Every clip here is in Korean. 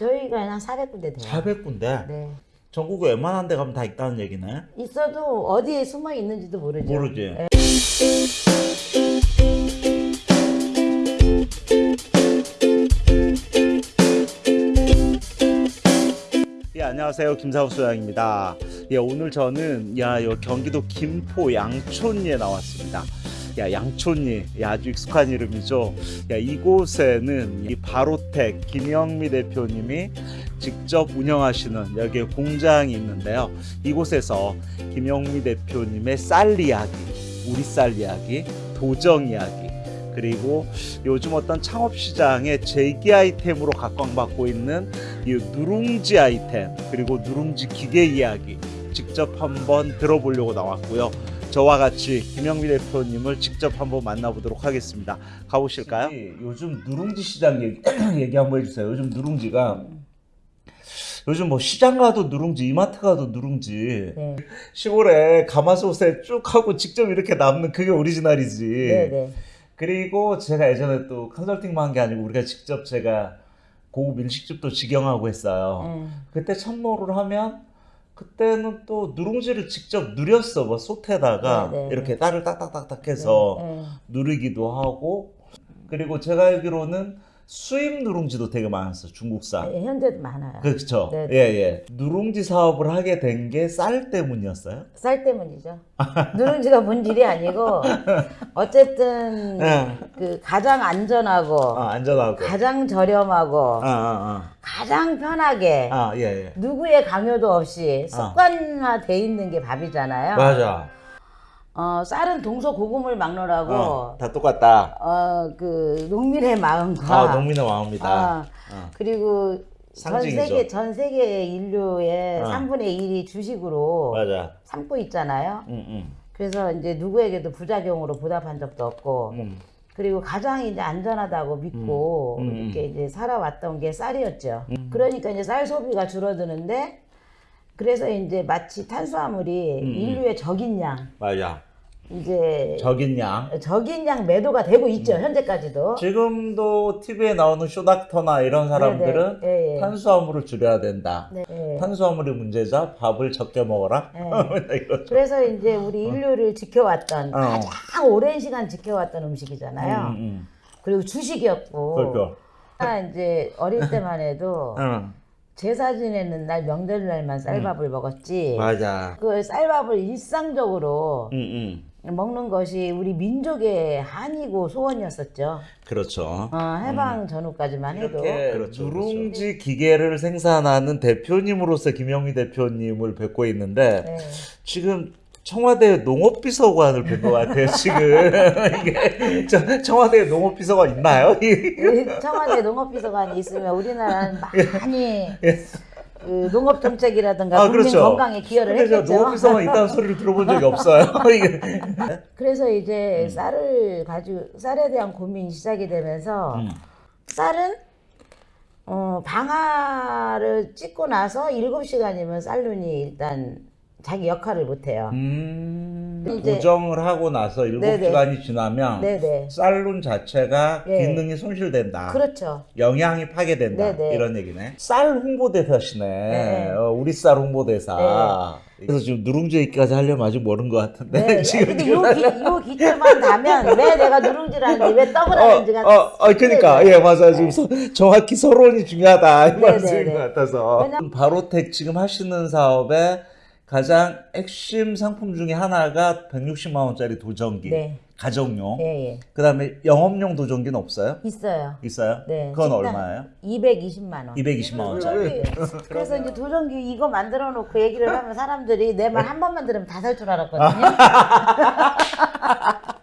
저희가 한 400군데 돼요. 400군데 네. 전국에 웬만한 데 가면 다 있다는 얘기네. 있어도 어디에 숨어 있는지도 모르죠. 모르지. 네. 예, 안녕하세요. 김사우 소장입니다. 예, 오늘 저는 야, 요 경기도 김포 양촌리에 나왔습니다. 야, 양촌리. 야, 아주 익숙한 이름이죠. 야, 이곳에는 이 바로텍 김영미 대표님이 직접 운영하시는 여기에 공장이 있는데요. 이곳에서 김영미 대표님의 쌀 이야기, 우리 쌀 이야기, 도정 이야기, 그리고 요즘 어떤 창업 시장의 재기 아이템으로 각광받고 있는 이 누룽지 아이템 그리고 누룽지 기계 이야기 직접 한번 들어보려고 나왔고요. 저와 같이 김영미 대표님을 직접 한번 만나보도록 하겠습니다. 가보실까요? 요즘 누룽지 시장 얘기, 얘기 한번 해주세요. 요즘 누룽지가 요즘 뭐 시장 가도 누룽지, 이마트 가도 누룽지. 네. 시골에 가마솥에 쭉 하고 직접 이렇게 남는 그게 오리지널이지. 네, 네. 그리고 제가 예전에 또 컨설팅만 한 게 아니고 우리가 직접 제가 고급 일식집도 직영하고 했어요. 음. 그때 참모를 하면 그때는 또 누룽지를 직접 누렸어. 뭐 솥에다가. 네, 네, 이렇게 딸을 딱딱딱딱 해서 네, 누르기도 하고. 그리고 제가 알기로는 수입 누룽지도 되게 많았어. 중국산. 네, 현재도 많아요. 그렇죠. 네, 네. 예, 예. 누룽지 사업을 하게 된 게 쌀 때문이었어요? 쌀 때문이죠. 누룽지가 본질이 아니고 어쨌든 예. 그 가장 안전하고 아, 안전하고. 가장 저렴하고 아, 아, 가장 편하게 아. 아, 예, 예. 누구의 강요도 없이 습관화돼 있는 게 밥이잖아요. 맞아. 어, 쌀은 동서 고금을 막론하고 어, 다 똑같다. 어, 그 농민의 마음과 아, 농민의 마음이다. 아, 어. 그리고 전 상징이죠. 세계 전 세계 인류의 어. 3분의 1이 주식으로 맞아. 삼고 있잖아요. 응, 응. 그래서 이제 누구에게도 부작용으로 보답한 적도 없고 음. 그리고 가장 이제 안전하다고 믿고 음, 음, 이렇게 이제 살아왔던 게 쌀이었죠. 그러니까 이제 쌀 소비가 줄어드는데 그래서 이제 마치 탄수화물이 음, 인류의 적인 양 맞아. 이제 적인 양. 적인 양 매도가 되고 있죠 음. 현재까지도. 지금도 TV에 나오는 쇼닥터나 이런 사람들은 네, 네. 예, 예. 탄수화물을 줄여야 된다. 네, 네. 탄수화물이 문제자 밥을 적게 먹어라. 네. 그래서 이제 우리 인류를 지켜왔던 어. 가장 오랜 시간 지켜왔던 음식이잖아요. 음, 음. 그리고 주식이었고. 그렇죠. 아, 이제 어릴 때만 해도 응. 제사 지내는 날 명절날만 쌀밥을 먹었지. 음. 맞아. 그 쌀밥을 일상적으로 응, 응. 먹는 것이 우리 민족의 한이고 소원이었었죠. 그렇죠. 어, 해방 전후까지만 해도. 이렇게 누룽지 기계를 생산하는 대표님으로서 김영미 대표님을 뵙고 있는데 네. 지금 청와대 농업비서관을 뵌 것 같아요. 지금 이게 저- 청와대 농업비서관 있나요? 우리 청와대 농업비서관이 있으면 우리나라는 많이 그 농업 정책이라든가 아, 국민 그렇죠. 건강에 기여를 했겠죠. 농업비서관 있다는 소리를 들어본 적이 없어요. 그래서 이제 음. 쌀을 가지고 쌀에 대한 고민이 시작이 되면서 음. 쌀은 어, 방아를 찍고 나서 7시간이면 쌀눈이 일단 자기 역할을 못 해요. 음, 이제- 고정을 하고 나서 일곱. 시간이 지나면 네네. 쌀룬 자체가 예. 기능이 손실된다. 그렇죠. 영양이 파괴된다. 네네. 이런 얘기네. 쌀 홍보대사시네. 네. 어, 우리 쌀 홍보대사. 그래서 지금 누룽지 얘기까지 하려면 아직 모른 것 같은데. 네. 지금 근데 요, 기, 요 기초만 다면 왜 내가 누룽지를 하는지 왜 떡을 하는지가 어, 어, 어, 그러니까 예 맞아요 지금 서, 정확히 서론이 중요하다 이 네, 말씀인 네, 것 네. 같아서 왜냐- 바로텍 지금 하시는 사업의 가장 핵심 상품 중에 하나가 160만 원짜리 도전기 네. 가정용 예, 예. 그다음에 영업용 도전기는 없어요? 있어요. 있어요? 네. 그건 얼마예요? 220만 원. 220만 원짜리. 도전기. 그래서 이제 도전기 이거 만들어 놓고 얘기를 하면 사람들이 내 말 한 번만 들으면 다 살 줄 알았거든요.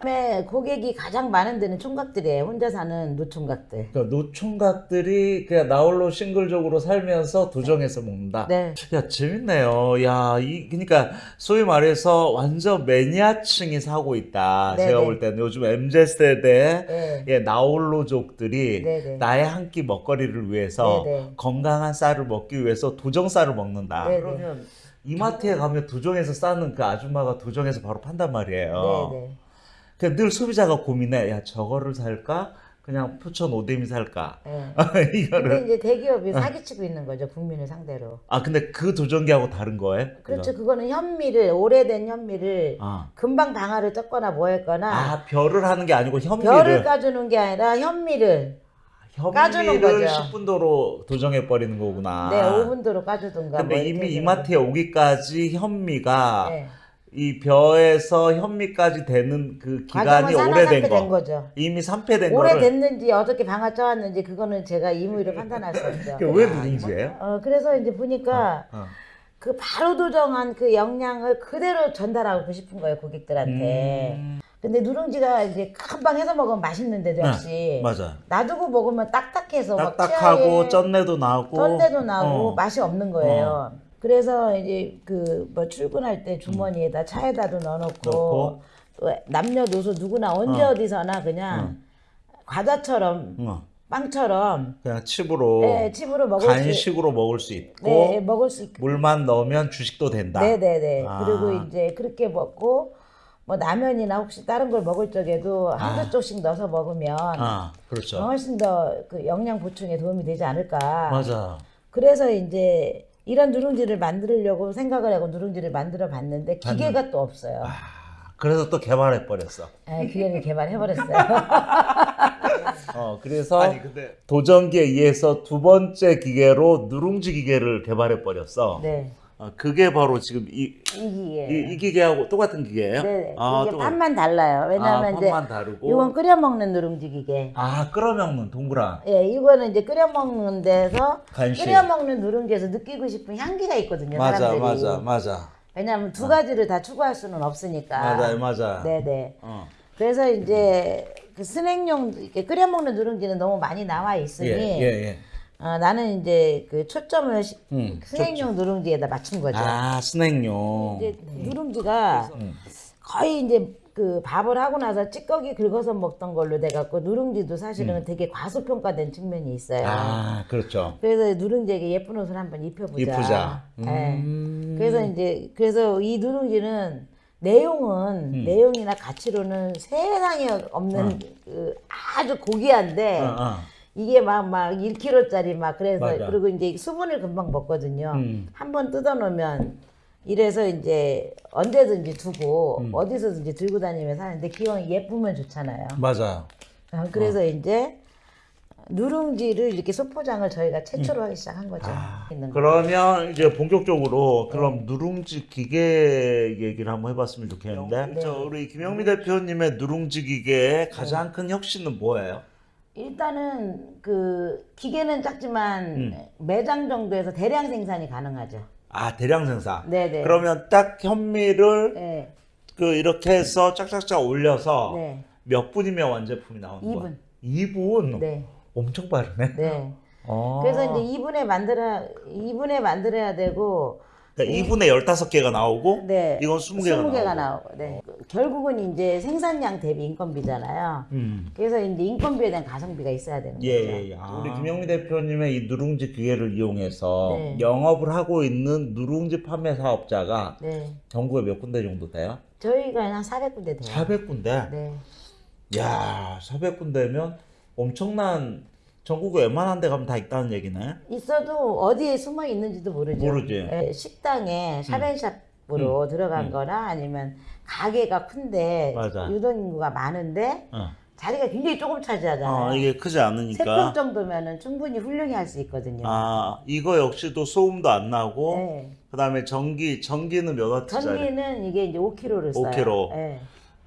그다음에 고객이 가장 많은 데는 총각들이에요. 혼자 사는 노총각들. 그러니까 노총각들이 그냥 나홀로 싱글적으로 살면서 도정해서 먹는다. 네. 야 재밌네요. 야 이 그러니까 소위 말해서 완전 매니아층이 사고 있다. 네네. 제가 볼 때는 요즘 mz 세대 네. 예, 나홀로족들이 네네. 나의 한 끼 먹거리를 위해서 네네. 건강한 쌀을 먹기 위해서 도정 쌀을 먹는다. 그러면 이마트에 가면 도정에서 싸는 그 아줌마가 도정에서 바로 판단 말이에요. 네, 네. 그러니까 늘 소비자가 고민해. 야 저거를 살까? 그냥 포천 오뎅이 살까? 예. 근데 이거를 이제 대기업이 사기치고 있는 거죠 국민을 상대로. 아 근데 그 도전기하고 다른 거예요? 그렇죠. 그거는 현미를 오래된 현미를 아, 금방 방아를 쪘거나 뭐 했거나 아 별을 하는 게 아니고 현미를 별을 까주는 게 아니라 현미를 까주는 현미를 거죠. 10분도로 도정해 버리는 거구나. 네 5분도로 까주든가. 아. 근데 뭐 이미. 이마트에 오기까지 현미가 네. 이 벼에서 현미까지 되는 그 기간이 과정은 오래된 산화산패된 거. 거죠. 이미 산패된 거를 오래됐는지 어떻게 방아 쪄왔는지 그거는 제가 임의로 판단할 수 없죠. 그게 왜 누룽지예요? 어, 그래서 이제 보니까 어. 그 바로 도정한 그 영양을 그대로 전달하고 싶은 거예요 고객들한테. 음, 근데 누룽지가 이제 금방 해서 먹으면 맛있는데도 역시 맞아. 놔두고 먹으면 딱딱해서 막 딱딱하고 쩐내도 나고 쩐내도 나고 어. 맛이 없는 거예요. 그래서 이제 그 뭐 출근할 때 주머니에다 차에다도 넣어놓고 넣고. 또 남녀노소 누구나 언제 어. 어. 디서나 그냥 과자처럼 어. 빵처럼 그냥 칩으로 네, 칩으로 먹을 수 간식으로 먹을 수 있고 네, 먹을 수 있, 물만 넣으면 주식도 된다. 네 네 네. 아. 그리고 이제 그렇게 먹고 뭐 라면이나 혹시 다른 걸 먹을 적에도 한두 아. 쪽씩 넣어서 먹으면 아, 그렇죠. 훨씬 더 그 영양 보충에 도움이 되지 않을까. 맞아. 그래서 이제 이런 누룽지를 만들려고 생각을 하고 누룽지를 만들어 봤는데 기계가 또 없어요. 아, 그래서 또 개발해 버렸어. 예, 기계를 개발해 버렸어요. 어, 그래서 아니 근데 도전기에 의해서 두 번째 기계로 누룽지 기계를 개발해 버렸어. 네. 어, 그게 바로 지금 이, 이 기계. 이, 이 기계하고 똑같은 기계예요? 네. 아, 이게 또- 판만 달라요. 왜냐하면 아, 이제 다르고. 이건 끓여 먹는 누룽지 기계. 아, 끓여 먹는 동그란 예, 이거는 이제 끓여 먹는 데서 간식. 끓여 먹는 누룽지에서 느끼고 싶은 향기가 있거든요. 맞아, 사람들이. 맞아, 맞아. 왜냐하면 두 가지를 다 추구할 수는 없으니까. 맞아, 맞아. 네네. 어. 그래서 이제 그 스낵용 이렇게 끓여 먹는 누룽지는 너무 많이 나와 있으니 예, 예, 예. 어, 나는 이제 그 초점을 시- 음, 스낵용 누룽지에다 맞춘 거죠. 아, 스낵용. 이제 누룽지가 음. 거의 이제 그 밥을 하고 나서 찌꺼기 긁어서 먹던 걸로 돼갖고 누룽지도 사실은 되게 과소평가된 측면이 있어요. 음. 아, 그렇죠. 그래서 누룽지에게 예쁜 옷을 한번 입혀보자. 이쁘자. 네. 음. 그래서 이제 그래서 이 누룽지는 내용은 음. 내용이나 가치로는 세상에 없는 그 아주 고귀한데 어, 어. 이게 막 막 1kg짜리 막 그래서 맞아. 그리고 이제 수분을 금방 먹거든요. 음. 한번 뜯어 놓으면 이래서 이제 언제든지 두고 음. 어디서든지 들고 다니면서 하는데 기왕 예쁘면 좋잖아요. 맞아요. 어, 그래서 이제 누룽지를 이렇게 소포장을 저희가 최초로 하기 시작한 거죠. 있는 거. 그러면 이제 본격적으로 그럼 누룽지 기계 얘기를 한번 해봤으면 좋겠는데 네. 저 우리 김영미 대표님의 누룽지 기계의 가장 큰 혁신은 뭐예요? 일단은 그 기계는 작지만 음. 매장 정도에서 대량 생산이 가능하죠. 아 대량 생산. 네네. 그러면 딱 현미를 네. 그 이렇게 해서 짝짝짝 올려서 네. 몇 분이면 완제품이 나오는 거야? 2분. 2분. 네. 엄청 빠르네. 네. 어. 그래서 이제 2분에 만들어 2분에 만들어야 되고 그러니까 2분에 15개가 나오고 네. 이건 20개가 20개가 나오고. 나오고. 네. 결국은 이제 생산량 대비 인건비잖아요. 음. 그래서 이제 인건비에 대한 가성비가 있어야 되는 예, 거죠. 예, 예. 우리 김영미 대표님의 이 누룽지 기계를 이용해서 네. 영업을 하고 있는 누룽지 판매 사업자가 네. 전국에 몇 군데 정도 돼요? 저희가 한 400군데 돼요. 400군데. 네. 야, 400군데면 엄청난 전국에 웬만한 데 가면 다 있다는 얘기네. 있어도 어디에 숨어 있는지도 모르죠. 모르지. 음. 예, 식당에 샵앤샵 으로 들어간 거나 아니면 가게가 큰데 맞아. 유동 인구가 많은데 어. 자리가 굉장히 조금 차지하잖아요. 어, 이게 크지 않으니까. 정도면은 충분히 훌륭히 할 수 있거든요. 아, 이거 역시도 소음도 안 나고 네. 그 다음에 전기 전기는 몇 와트짜리? 전기는 이게 이제 5kg를 써요. 5kg. 네.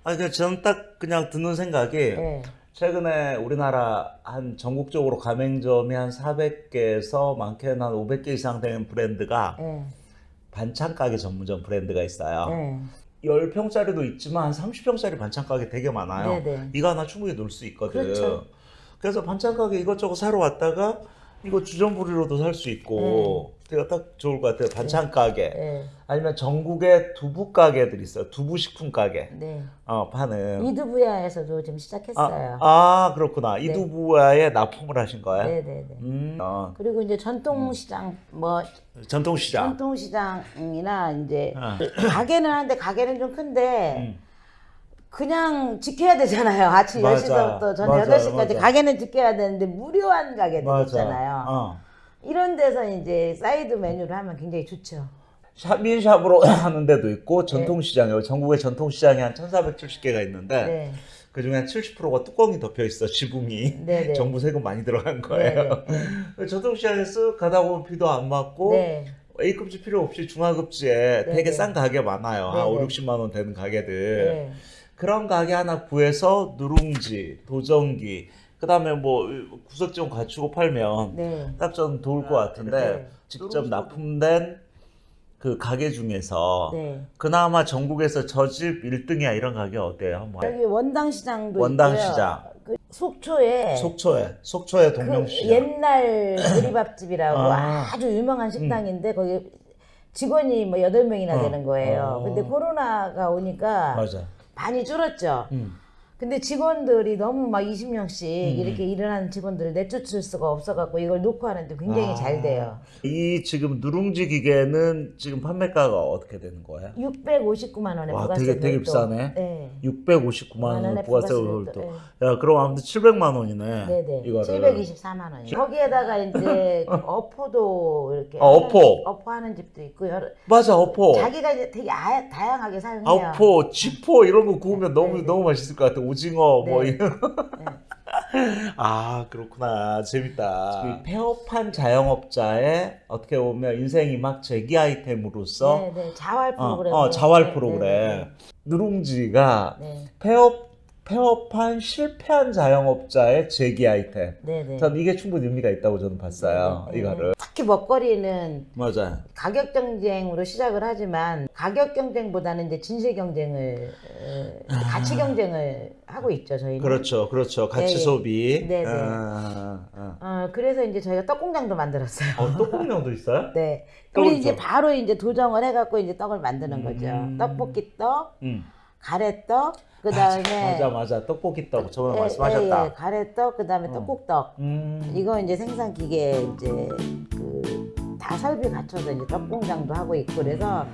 아니 그냥 저는 딱 그냥 듣는 생각이 네. 최근에 우리나라 한 전국적으로 가맹점이 한 400개에서 많게는 한 500개 이상 되는 브랜드가 네. 반찬 가게 전문점 브랜드가 있어요. 네. 10평짜리도 있지만 한 30평짜리 반찬 가게 되게 많아요. 네네. 이거 하나 충분히 놀 수 있거든. 그렇죠. 그래서 반찬 가게 이것저것 사러 왔다가 이거 주전부리로도 살 수 있고 되게 딱 좋을 것 같아요. 반찬 가게. 네. 아니면 전국에 두부 가게들 있어요. 두부 식품 가게. 네. 어, 파는. 이두부야에서도 지금 시작했어요. 아, 아, 그렇구나. 이두부와에 납품을 하신 거예요? 네, 네, 네. 음, 어, 그리고 이제 전통시장 뭐 전통시장. 전통시장이나 이제 아. 가게는 한데 가게는 좀 큰데 음. 그냥 지켜야 되잖아요. 아침 맞아. 10시부터 저녁 맞아, 8시까지 맞아. 가게는 지켜야 되는데 무료한 가게들 있잖아요. 어. 이런 데서 이제 사이드 메뉴를 하면 굉장히 좋죠. shop in shop으로 하는 데도 있고 전통시장에 전국에 전통시장이 한 1,470개가 있는데 네. 그 중에 한 70%가 뚜껑이 덮여 있어 지붕이 네네. 정부 세금 많이 들어간 거예요. 전통시장에 쓱 가다 보면 비도 안 맞고 네. A급지 필요 없이 중하급지에 네네. 되게 싼 가게 많아요. 한 네네. 5, 60만 원 되는 가게들. 네. 그런 가게 하나 구해서 누룽지, 도전기, 그 다음에 뭐 구석지 좀 갖추고 팔면 네. 딱좀 좋을 것 같은데 네. 직접 납품된 그 가게 중에서 네. 그나마 전국에서 저 집 1등이야 이런 가게 어때요? 뭐 여기 원당시장도 원당시장. 있고요. 그 속초에 속초에 속초에 그 동명시장. 옛날 보리밥집이라고 아. 아. 주 유명한 식당인데 거기 직원이 뭐 여덟 명이나 어. 되는 거예요. 어. 근데 코로나가 오니까 맞아. 많이 줄었죠. 음. 근데 직원들이 너무 막 20명씩 음. 이렇게 일하는 직원들을 내쫓을 수가 없어갖고 이걸 놓고 하는데 굉장히 아. 잘 돼요. 이 지금 누룽지 기계는 지금 판매가가 어떻게 되는 거예요? 659만 원에 와, 되게- 되게. 비싸네. 네. 659만 원 원에 부가세 부가세 별도. 별도, 야, 그럼 아무튼 700만 원이네. 네 네. 이거를. 724만 원이요. 거기에다가 이제 그 어포도 이렇게 어, 하는 어포. 집, 어포 하는 집도 있고 여러 맞아, 어포. 자기가 이제 되게 아, 다양하게 사용해요. 아포, 쥐포 이런 거 구우면 너무 네, 네. 너무 맛있을 것 같아. 오징어 뭐 네. 이런. 아 그렇구나 재밌다. 이 폐업한 자영업자의 어떻게 보면 인생이 막 재기 아이템으로서 네, 네. 자활 어, 프로그램. 어, 자활 프로그램. 누룽지가 네, 네. 폐업 폐업한 실패한 자영업자의 재기 아이템. 네, 네. 전 이게 충분히 의미가 있다고 저는 봤어요. 네, 네. 이거를 특히 먹거리는 맞아요. 가격 경쟁으로 시작을 하지만 가격 경쟁보다는 이제 진실 경쟁을 어, 가치 경쟁을 하고 있죠 저희는. 아. 그렇죠, 그렇죠. 가치 네. 소비. 네, 네. 아, 아, 어, 그래서 이제 저희가 떡 공장도 만들었어요. 아. 어, 떡국면도 있어요? 네. 우리 이제 좀- 바로 이제 도정을 해갖고 이제 떡을 만드는 거죠. 음. 떡볶이 떡, 응. 가래떡, 그 다음에 맞아, 맞아. 떡볶이 떡 저번에 말씀하셨다. 예, 가래떡, 그 다음에 어. 떡국떡. 음. 이거 이제 생산 기계 이제 그 다 설비 갖춰서 이제 떡 공장도 하고 있고 그래서